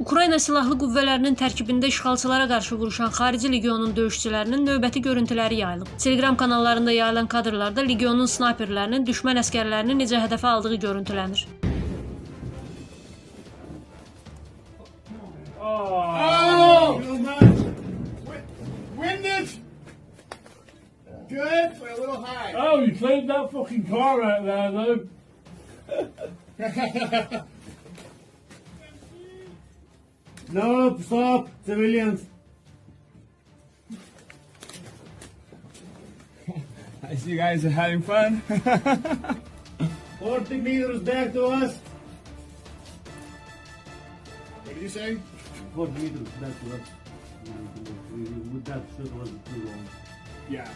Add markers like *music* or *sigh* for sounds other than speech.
Ukrayna Silahlı Qüvvələrinin tərkibində işğalçılara qarşı vuruşan xarici legionun döyüşçülərinin növbəti görüntüləri yayılıb. Telegram kanallarında yayılan kadrlarda legionun snayperlərinin düşmən əskərlərini necə hədəfə aldığı görüntülənir. Oh! Good for a little high. Oh, you cleaned that fucking car out there, though. No, stop, civilians. I see you guys are having fun. *laughs* 40 meters back to us. What did you say? 40 meters back to us. That shit was too long. Yeah.